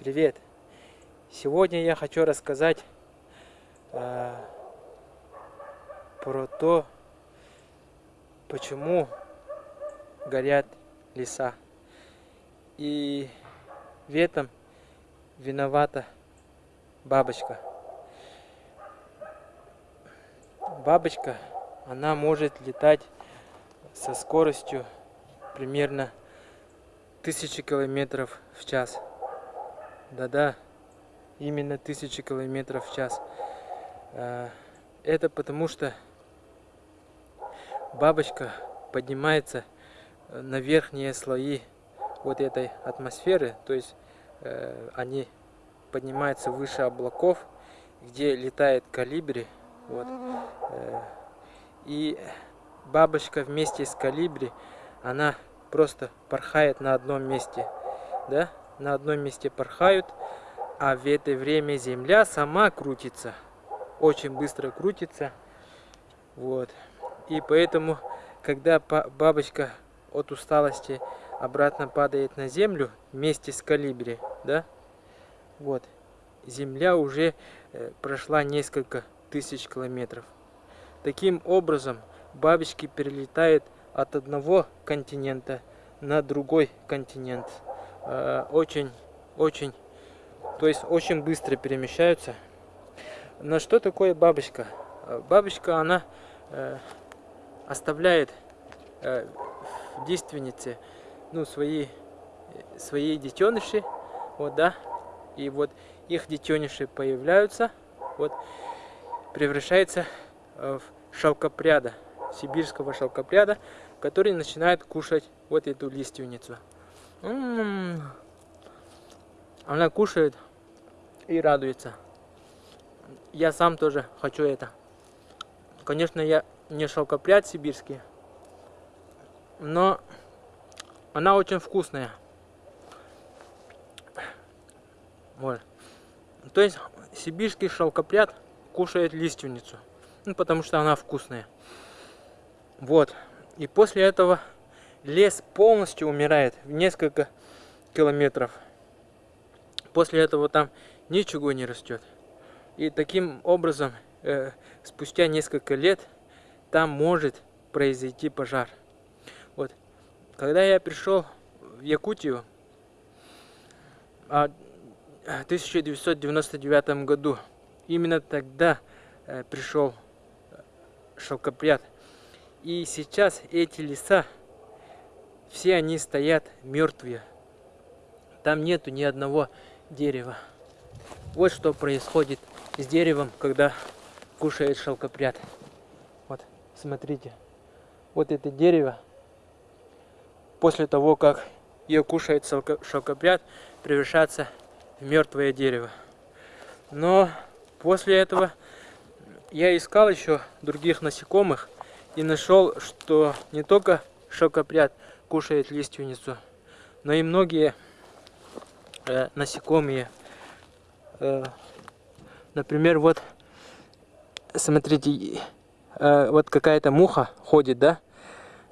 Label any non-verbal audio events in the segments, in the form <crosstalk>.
Привет! Сегодня я хочу рассказать э, про то, почему горят леса. И в этом виновата бабочка. Бабочка, она может летать со скоростью примерно тысячи километров в час. Да-да, именно тысячи километров в час. А, это потому что бабочка поднимается на верхние слои вот этой атмосферы, то есть э, они поднимаются выше облаков, где летает калибри, вот, э, и бабочка вместе с калибри, она просто порхает на одном месте, да, на одном месте порхают, а в это время Земля сама крутится, очень быстро крутится, вот, и поэтому, когда бабочка от усталости обратно падает на Землю вместе с калибри, да, вот, Земля уже э, прошла несколько тысяч километров. Таким образом, бабочки перелетают от одного континента на другой континент. Э, очень, очень, то есть очень быстро перемещаются. Но что такое бабочка? Э, бабочка, она э, оставляет в действеннице ну, свои, свои детеныши, вот, да, и вот их детеныши появляются, вот, превращается в шелкопряда сибирского шелкопряда, который начинает кушать вот эту лиственницу. Она кушает и радуется. Я сам тоже хочу это. Конечно, я не шелкопряд сибирский, но она очень вкусная. Вот. То есть сибирский шелкопряд кушает лиственницу, ну, потому что она вкусная. Вот. И после этого лес полностью умирает в несколько километров. После этого там ничего не растет. И таким образом, э, спустя несколько лет, там может произойти пожар. Вот. Когда я пришел в Якутию в 1999 году, именно тогда э, пришел шелкопряд и сейчас эти леса, все они стоят мертвые. Там нету ни одного дерева. Вот что происходит с деревом, когда кушает шелкопряд. Вот, смотрите. Вот это дерево, после того, как ее кушает шелкопряд, превращается в мертвое дерево. Но после этого я искал еще других насекомых, и нашел, что не только шелкопряд кушает лиственницу, но и многие э, насекомые. Э, например, вот, смотрите, э, вот какая-то муха ходит, да?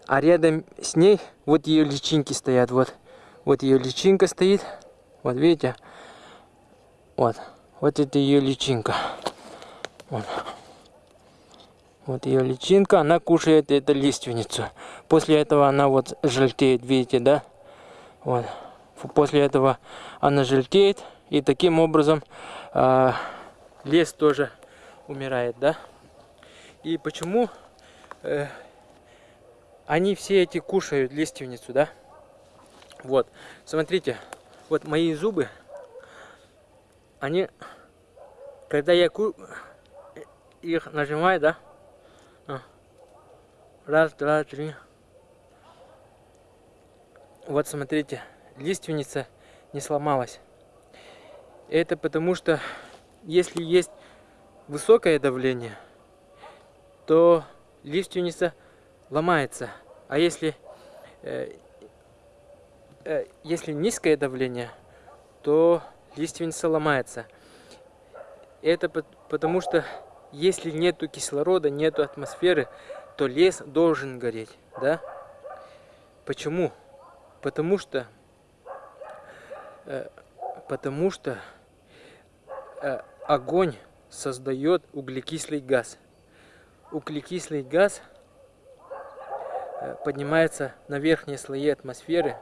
А рядом с ней вот ее личинки стоят, вот. Вот ее личинка стоит, вот видите? Вот, вот это ее личинка. Вот. Вот ее личинка, она кушает эту лиственницу. После этого она вот желтеет, видите, да? Вот. После этого она желтеет, и таким образом э, лес тоже умирает, да? И почему э, они все эти кушают лиственницу, да? Вот, смотрите, вот мои зубы, они, когда я ку их нажимаю, да, Раз, два, три. Вот смотрите, лиственница не сломалась. Это потому что, если есть высокое давление, то лиственница ломается. А если, э, э, если низкое давление, то лиственница ломается. Это потому что, если нету кислорода, нету атмосферы, то лес должен гореть, да? Почему? Потому что, э, Потому что э, огонь создает углекислый газ. Углекислый газ э, поднимается на верхние слои атмосферы,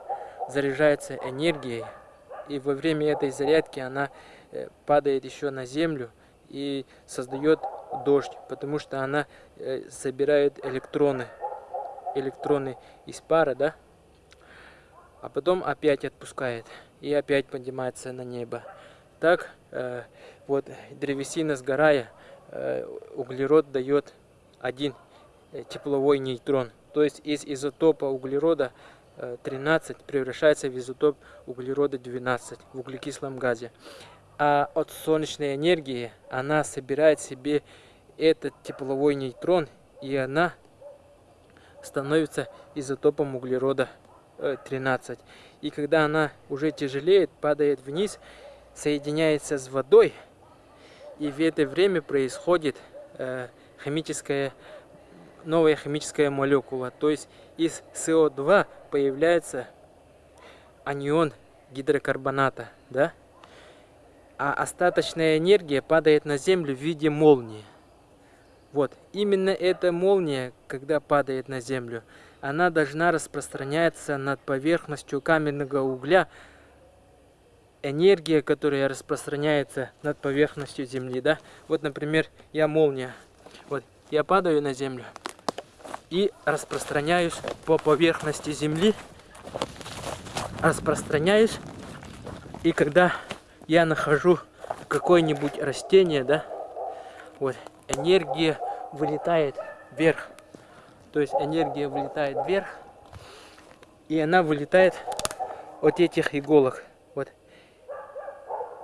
заряжается энергией, и во время этой зарядки она э, падает еще на землю и создает дождь, потому что она э, собирает электроны, электроны из пара, да, а потом опять отпускает и опять поднимается на небо. Так э, вот древесина сгорая, э, углерод дает один э, тепловой нейтрон. То есть из изотопа углерода 13 превращается в изотоп углерода 12 в углекислом газе. А от солнечной энергии она собирает себе этот тепловой нейтрон, и она становится изотопом углерода 13. И когда она уже тяжелеет, падает вниз, соединяется с водой, и в это время происходит э, химическая, новая химическая молекула. То есть из СО2 появляется анион гидрокарбоната, да? А остаточная энергия падает на Землю в виде молнии. Вот, именно эта молния, когда падает на Землю, она должна распространяться над поверхностью каменного угля, энергия, которая распространяется над поверхностью Земли, да. Вот, например, я молния. Вот, я падаю на Землю и распространяюсь по поверхности Земли, распространяюсь, и когда я нахожу какое-нибудь растение, да, вот, энергия вылетает вверх. То есть энергия вылетает вверх, и она вылетает от этих иголок. Вот,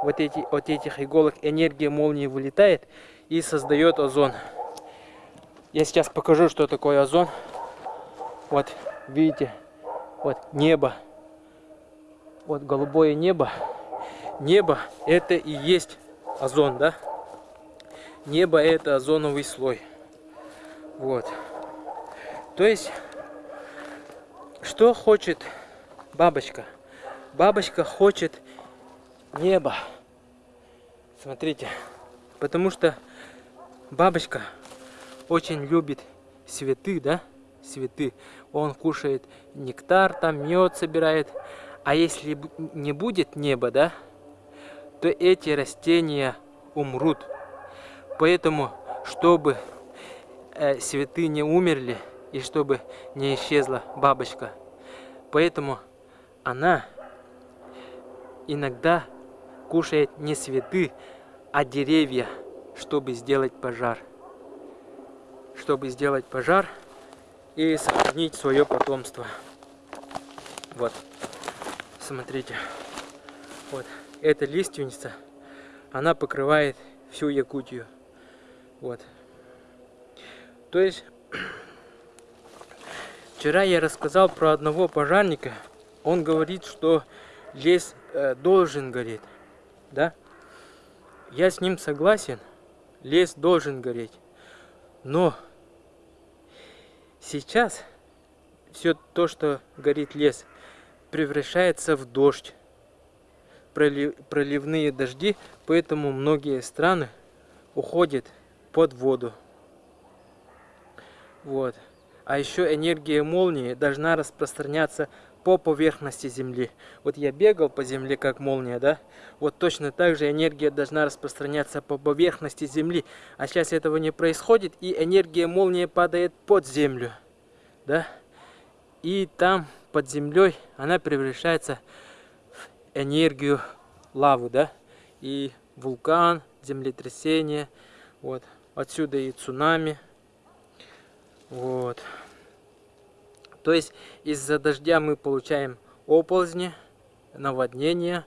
вот эти, от этих иголок энергия молнии вылетает и создает озон. Я сейчас покажу, что такое озон. Вот, видите, вот небо. Вот голубое небо. Небо это и есть озон, да? Небо это озоновый слой. Вот. То есть, что хочет бабочка? Бабочка хочет небо. Смотрите, потому что бабочка очень любит цветы, да? Цветы. Он кушает нектар, там мед собирает. А если не будет неба, да, то эти растения умрут. Поэтому, чтобы э, цветы не умерли, и чтобы не исчезла бабочка. Поэтому она иногда кушает не цветы, а деревья, чтобы сделать пожар. Чтобы сделать пожар и сохранить свое потомство. Вот, смотрите. Вот, эта лиственница, она покрывает всю Якутию. Вот. То есть <clears throat> Вчера я рассказал про одного пожарника. Он говорит, что лес э, должен гореть. Да? Я с ним согласен. Лес должен гореть. Но сейчас все то, что горит лес, превращается в дождь. Пролив, проливные дожди, поэтому многие страны уходят под воду. Вот. А еще энергия молнии должна распространяться по поверхности Земли. Вот я бегал по Земле как молния, да? Вот точно так же энергия должна распространяться по поверхности Земли. А сейчас этого не происходит, и энергия молнии падает под Землю, да? И там, под землей, она превращается энергию лавы, да? И вулкан, землетрясение, вот. Отсюда и цунами. Вот. То есть из-за дождя мы получаем оползни, наводнения,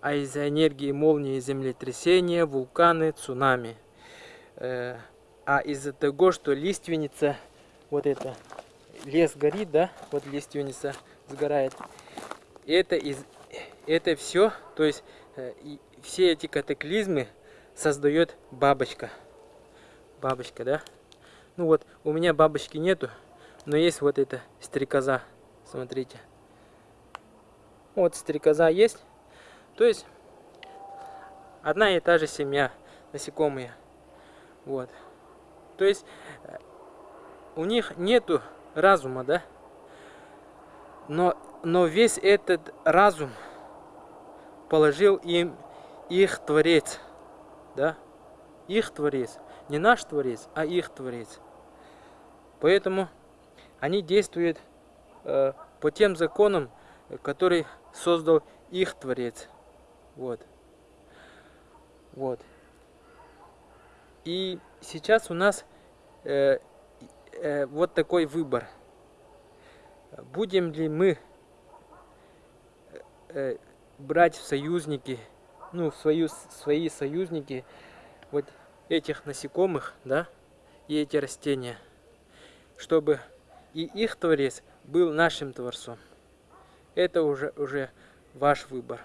а из-за энергии молнии землетрясения, вулканы, цунами. Э, а из-за того, что лиственница, вот это, лес горит, да, вот лиственница сгорает, это, из, это все, то есть э, все эти катаклизмы создает бабочка. Бабочка, да? Ну вот, у меня бабочки нету, но есть вот эта стрекоза. Смотрите. Вот стрекоза есть. То есть одна и та же семья, насекомые. Вот. То есть э, у них нету разума, да? Но, но весь этот разум положил им их Творец, да? Их Творец. Не наш Творец, а их Творец. Поэтому они действуют э, по тем законам, который создал их Творец. Вот. Вот. И сейчас у нас э, э, вот такой выбор. Будем ли мы э, брать в союзники, ну, в свою, свои союзники вот этих насекомых, да, и эти растения, чтобы и их Творец был нашим Творцом. Это уже, уже ваш выбор.